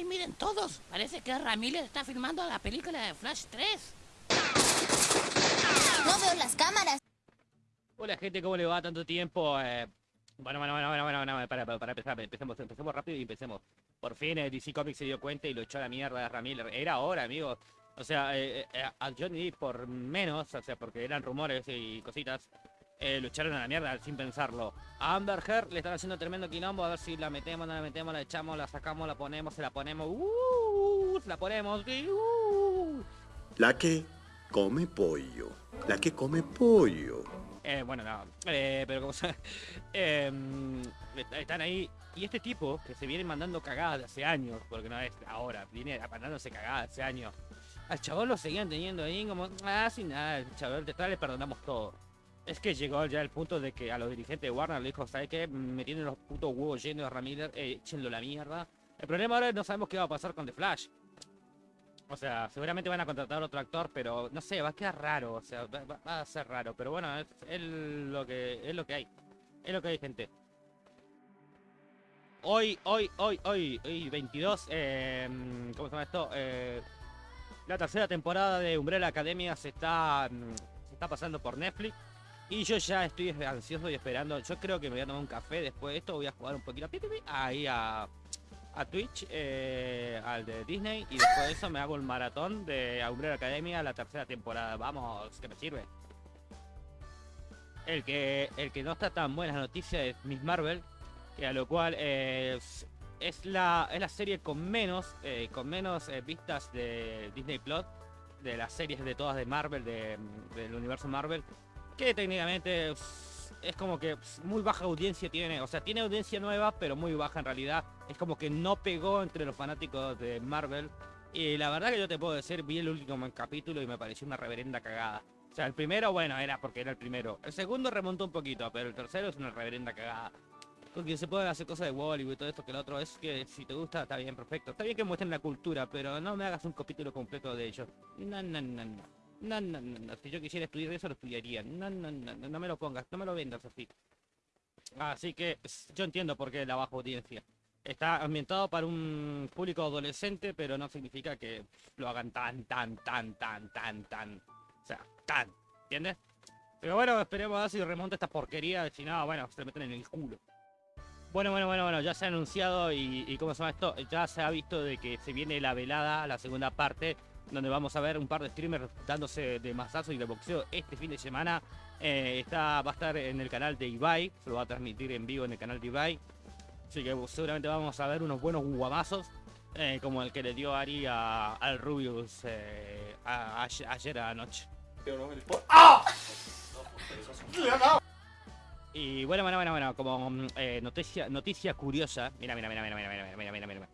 ¡Ay, miren todos! Parece que Ramírez está filmando la película de Flash 3. No veo las cámaras. Hola gente, ¿cómo le va? Tanto tiempo. Eh, bueno, bueno, bueno, bueno, bueno, bueno, para, para, para empezar, empecemos, empecemos rápido y empecemos. Por fin eh, DC Comics se dio cuenta y lo echó a la mierda a Ramírez. Era hora, amigos. O sea, eh, eh, a Johnny Depp por menos, o sea, porque eran rumores y cositas, eh, lo echaron a la mierda sin pensarlo. A Amber Heard le están haciendo tremendo quilombo, a ver si la metemos, no la metemos, la echamos, la sacamos, la ponemos, se la ponemos, uh, se la ponemos, uh. La que come pollo. La que come pollo. Eh, bueno, no, eh, pero como se... eh, están ahí. Y este tipo, que se viene mandando cagadas de hace años, porque no es ahora, viene mandándose cagadas hace años. Al chabón lo seguían teniendo ahí como, ah, sin nada, el chabón, de le perdonamos todo. Es que llegó ya el punto de que a los dirigentes de Warner le dijo, ¿sabes qué? Me tienen los putos huevos llenos de Ramírez, eh, échenlo la mierda. El problema ahora es no sabemos qué va a pasar con The Flash. O sea, seguramente van a contratar otro actor, pero no sé, va a quedar raro, o sea, va, a ser raro. Pero bueno, es, es lo que es lo que hay. Es lo que hay, gente. Hoy, hoy, hoy, hoy, hoy 22, eh, ¿cómo se llama esto? Eh, la tercera temporada de Umbrella Academia se está, mm, se está pasando por Netflix. Y yo ya estoy ansioso y esperando. Yo creo que me voy a tomar un café después de esto. Voy a jugar un poquito ahí a, a Twitch, eh, al de Disney. Y después de eso me hago el maratón de Umbrella Academia, la tercera temporada. Vamos, que me sirve. El que, el que no está tan buena noticia es Miss Marvel. Que a lo cual eh, es, es la, es la serie con menos, eh, con menos vistas de Disney Plus. De las series de todas de Marvel, de, del universo Marvel. Que técnicamente es, como que muy baja audiencia tiene. O sea, tiene audiencia nueva, pero muy baja en realidad. Es como que no pegó entre los fanáticos de Marvel. Y la verdad que yo te puedo decir, vi el último capítulo y me pareció una reverenda cagada. O sea, el primero, bueno, era porque era el primero. El segundo remontó un poquito, pero el tercero es una reverenda cagada. Porque se pueden hacer cosas de Bollywood y todo esto que el otro es que si te gusta está bien, perfecto. Está bien que muestren la cultura, pero no me hagas un capítulo completo de ellos. No, no, no. No, no, no, no. Si yo quisiera estudiar eso, lo estudiaría. No, no, no, no, no me lo pongas, no me lo vendas así. Así que yo entiendo por qué la baja audiencia. Está ambientado para un público adolescente, pero no significa que lo hagan tan, tan, tan, tan, tan, tan. O sea, tan. ¿Entiendes? Pero bueno, esperemos a ver si remonta esta porquería. Si no, bueno, se meten en el culo. Bueno, bueno, bueno, bueno, ya se ha anunciado y, y ¿cómo se llama esto? Ya se ha visto de que se viene la velada, la segunda parte, donde vamos a ver un par de streamers dándose de masazo y de boxeo este fin de semana. Eh, está, va a estar en el canal de Ibai, se lo va a transmitir en vivo en el canal de Ibai. Así que seguramente vamos a ver unos buenos guamazos, eh, como el que le dio Ari a- al Rubius eh, a- ayer, ayer anoche. Y bueno, bueno, bueno, bueno, como eh, noticia, noticia curiosa. Mira, mira, mira, mira, mira, mira, mira, mira, mira.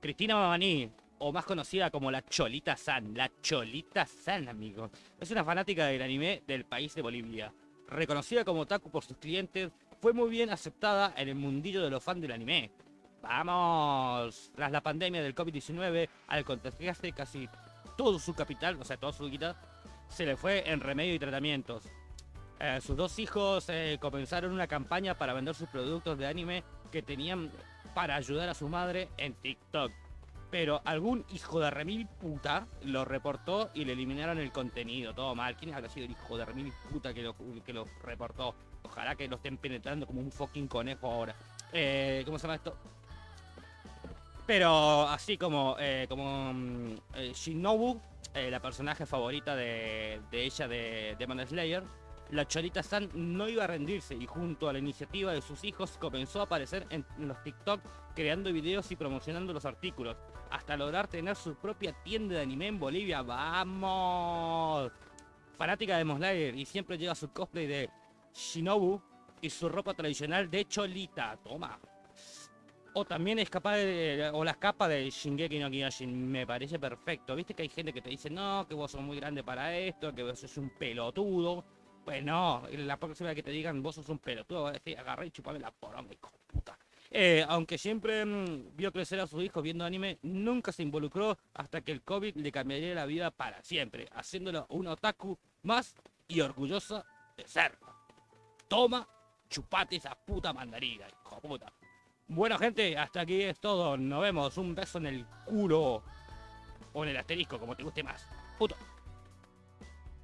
Cristina Mamani, o más conocida como la Cholita San, la Cholita San, amigos. Es una fanática del anime del país de Bolivia. Reconocida como otaku por sus clientes, fue muy bien aceptada en el mundillo de los fans del anime. Vamos, tras la pandemia del COVID-19, al contagiarse casi todo su capital, o sea, toda su guita, se le fue en remedio y tratamientos. Eh, sus dos hijos eh, comenzaron una campaña para vender sus productos de anime que tenían para ayudar a su madre en TikTok. Pero algún hijo de remil puta lo reportó y le eliminaron el contenido. Todo mal. ¿Quién habrá sido el hijo de remil puta que lo, que lo reportó? Ojalá que lo estén penetrando como un fucking conejo ahora. Eh, ¿Cómo se llama esto? Pero así como, eh, como mm, eh, Shinobu, eh, la personaje favorita de, de ella de Demon Slayer, la Cholita San no iba a rendirse y junto a la iniciativa de sus hijos comenzó a aparecer en los TikTok creando videos y promocionando los artículos, hasta lograr tener su propia tienda de anime en Bolivia. ¡Vamos! Fanática de Demon Slayer y siempre lleva su cosplay de Shinobu y su ropa tradicional de Cholita. Toma. O también es capaz de. O las capas de Shingeki no Kyojin. Me parece perfecto. Viste que hay gente que te dice, no, que vos sos muy grande para esto, que vos sos un pelotudo. Pues no, la próxima vez que te digan vos sos un pelotudo, vas a decir, agarré y chupame la poronga, hijo de puta. Eh, aunque siempre mm, vio crecer a sus hijos viendo anime, nunca se involucró hasta que el COVID le cambiaría la vida para siempre, haciéndolo un otaku más y orgullosa de ser. Toma, chupate esa puta mandarina, hijo de puta. Bueno, gente, hasta aquí es todo. Nos vemos. Un beso en el culo. O en el asterisco, como te guste más. Puto.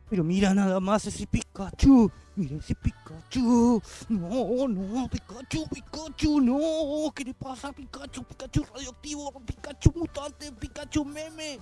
Pero mira nada más ese Pikachu. Mira ese Pikachu. No, no, Pikachu, Pikachu, no. ¿Qué le pasa Pikachu? Pikachu radioactivo, Pikachu mutante, Pikachu meme.